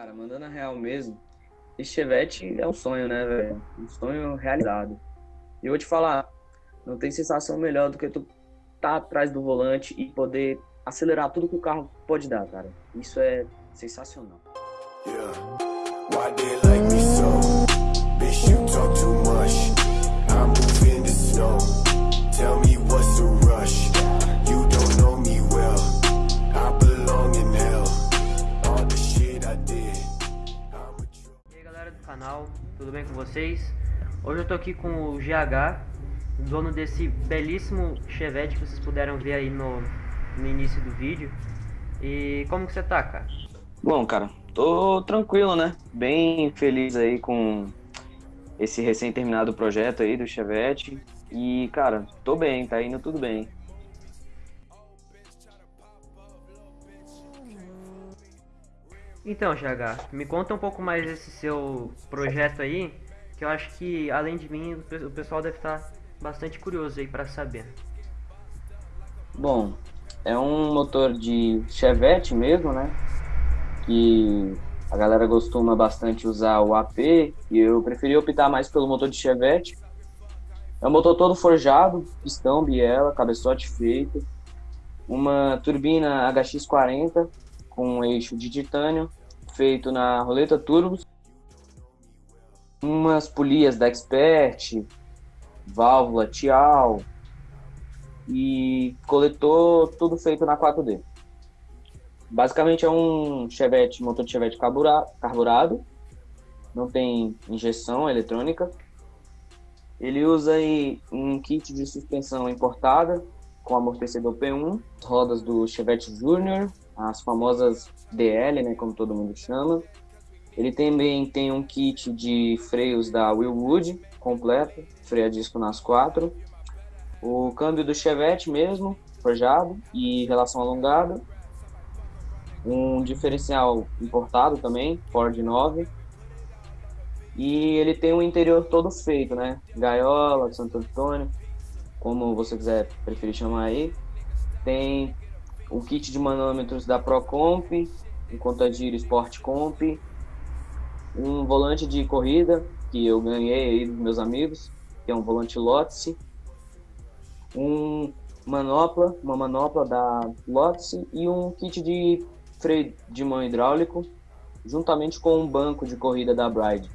Cara, mandando a real mesmo, esse Chevette é um sonho, né, velho? Um sonho realizado. E eu vou te falar, não tem sensação melhor do que tu tá atrás do volante e poder acelerar tudo que o carro pode dar, cara. Isso é sensacional. Yeah. Tudo bem com vocês? Hoje eu tô aqui com o GH, dono desse belíssimo Chevette que vocês puderam ver aí no, no início do vídeo. E como que você tá, cara? Bom, cara, tô tranquilo, né? Bem feliz aí com esse recém-terminado projeto aí do Chevette. E, cara, tô bem, tá indo tudo bem. Então, GH, me conta um pouco mais desse seu projeto aí, que eu acho que, além de mim, o pessoal deve estar bastante curioso aí para saber. Bom, é um motor de Chevette mesmo, né? Que a galera costuma bastante usar o AP e eu preferi optar mais pelo motor de Chevette. É um motor todo forjado, pistão, biela, cabeçote feito, uma turbina HX40 com um eixo de titânio feito na roleta turbos, umas polias da Expert, válvula Tial e coletor tudo feito na 4D. Basicamente é um Chevette, motor de Chevette carburado, não tem injeção eletrônica. Ele usa aí um kit de suspensão importada com amortecedor P1, rodas do Chevette Junior, as famosas DL, né, como todo mundo chama. Ele também tem um kit de freios da Willwood completo, freio a disco nas quatro. O câmbio do Chevette mesmo, forjado e relação alongada. Um diferencial importado também, Ford 9. E ele tem um interior todo feito, né? Gaiola, Santo Antônio, como você quiser preferir chamar aí. Tem o kit de manômetros da Procomp, um contagiro Sport Comp, um volante de corrida que eu ganhei aí dos meus amigos, que é um volante Lotse, um manopla, uma manopla da Lotse e um kit de freio de mão hidráulico, juntamente com um banco de corrida da Bride.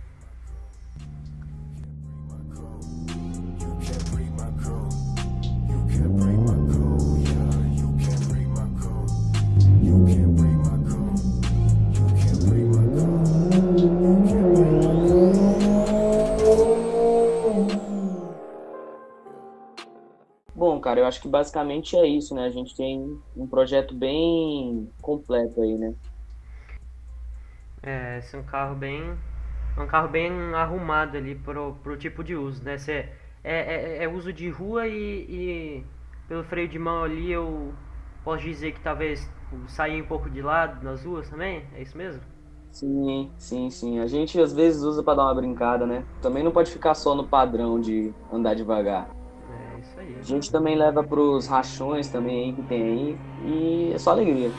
Bom, cara, eu acho que basicamente é isso, né? A gente tem um projeto bem completo aí, né? É, esse é um carro bem. um carro bem arrumado ali pro, pro tipo de uso, né? Cê, é, é, é uso de rua e, e, pelo freio de mão ali eu posso dizer que talvez sair um pouco de lado nas ruas também? É isso mesmo? Sim, sim, sim. A gente às vezes usa para dar uma brincada, né? Também não pode ficar só no padrão de andar devagar. A gente também leva para os rachões também que tem aí e é só alegria.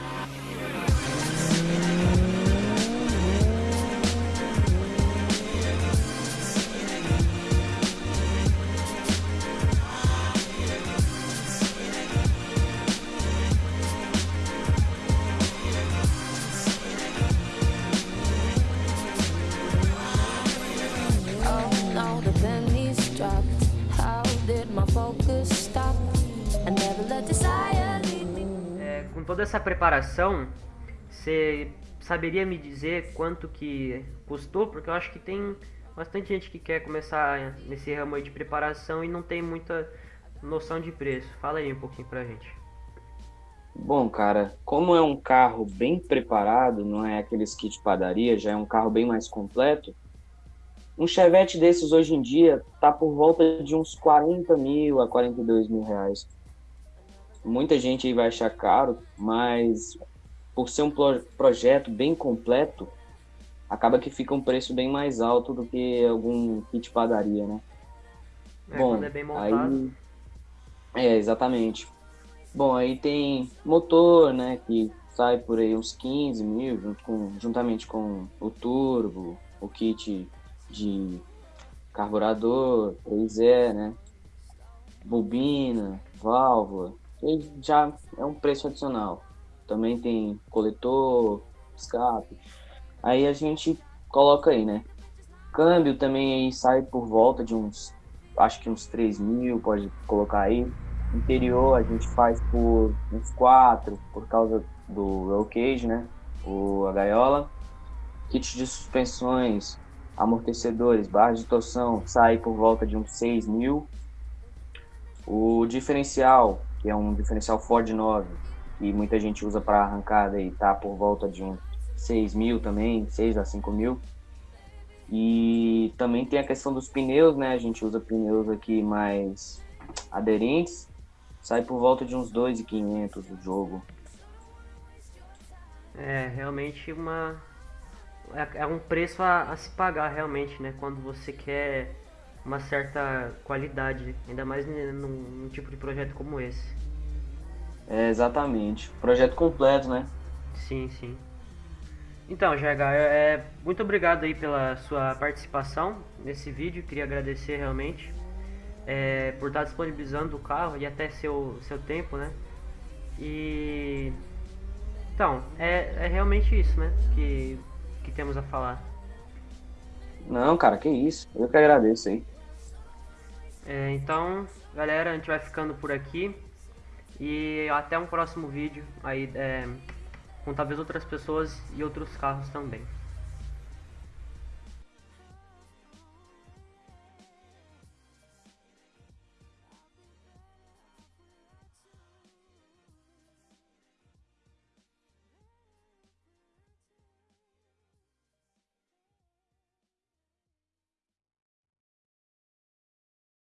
Toda essa preparação, você saberia me dizer quanto que custou? Porque eu acho que tem bastante gente que quer começar nesse ramo de preparação e não tem muita noção de preço. Fala aí um pouquinho pra gente. Bom, cara, como é um carro bem preparado, não é aqueles kit padaria, já é um carro bem mais completo, um Chevette desses hoje em dia tá por volta de uns 40 mil a 42 mil reais. Muita gente aí vai achar caro, mas por ser um projeto bem completo, acaba que fica um preço bem mais alto do que algum kit padaria, né? É, Bom, é bem montado. Aí... É, exatamente. Bom, aí tem motor, né, que sai por aí uns 15 mil, junto com, juntamente com o turbo, o kit de carburador, 3E, né? Bobina, válvula, e já é um preço adicional. Também tem coletor, escape. Aí a gente coloca aí, né? Câmbio também aí sai por volta de uns, acho que uns 3 mil, pode colocar aí. Interior a gente faz por uns 4, por causa do roll cage, né? O, a gaiola. Kit de suspensões, amortecedores, barras de torção, sai por volta de uns 6 mil. O diferencial, que é um diferencial Ford 9, que muita gente usa para arrancada e tá por volta de uns 6 mil também, 6 a 5 mil. E também tem a questão dos pneus, né? A gente usa pneus aqui mais aderentes. Sai por volta de uns 2,500 o jogo. É, realmente uma... É, é um preço a, a se pagar, realmente, né? Quando você quer uma certa qualidade, ainda mais num, num tipo de projeto como esse. É, exatamente. Projeto completo, né? Sim, sim. Então, GH, é, muito obrigado aí pela sua participação nesse vídeo. Queria agradecer realmente é, por estar disponibilizando o carro e até seu, seu tempo, né? E então, é, é realmente isso, né? Que, que temos a falar. Não, cara, que isso. Eu que agradeço aí. É, então, galera, a gente vai ficando por aqui. E até um próximo vídeo aí. É, com talvez outras pessoas e outros carros também.